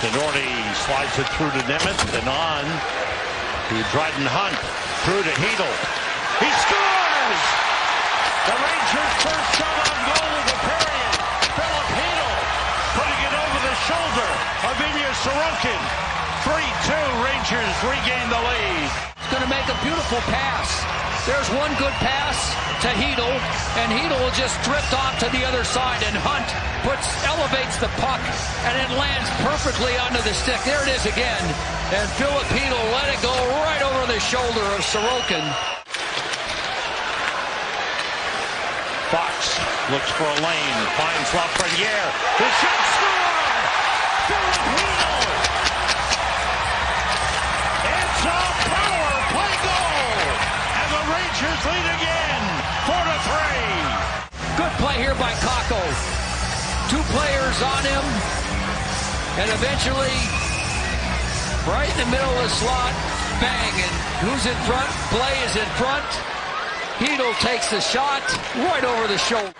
Tinordi slides it through to Nemeth and on to Dryden Hunt. Through to Chytil. He scores! The Rangers' first shot on goal of the period. Filip Chytil putting it over the shoulder of Ilya Sorokin. 3-2, Rangers regain the lead. It's going to make a beautiful pass. There's one good pass to Chytil, and Chytil just drift off to the other side, and Hunt puts elevates the puck, and it lands perfectly under the stick. There it is again, and Filip Chytil let it go right over the shoulder of Sorokin. Fox looks for a lane, finds Lafreniere. The shot score! Filip Chytil! It's a power play goal! And the Lead again, 4 to 3. Good play here by Kakko. Two players on him, and eventually, right in the middle of the slot, bang, and who's in front? Blais is in front. Chytil takes the shot right over the shoulder.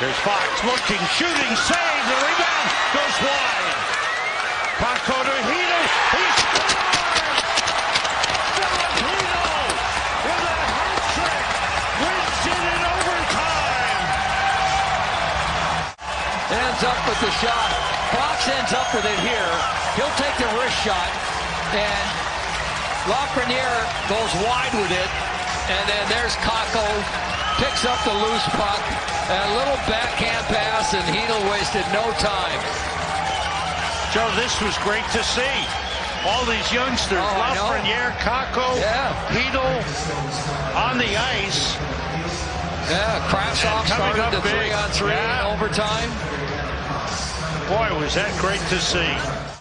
There's Fox looking, shooting, save, the rebound goes wide. Kakko to Chytil, he scores! Filip Chytil with a hat trick, wins it in overtime. Ends up with the shot. Fox ends up with it here. He'll take the wrist shot, and Lafreniere goes wide with it, and then there's Kakko, picks up the loose puck, and a little backhand pass, and Chytil wasted no time. Joe, this was great to see. All these youngsters, Oh, Lafreniere, Kakko, Yeah. On the ice. Yeah, Kravtsov started up the big. three on three Yeah. in overtime. Boy, was that great to see.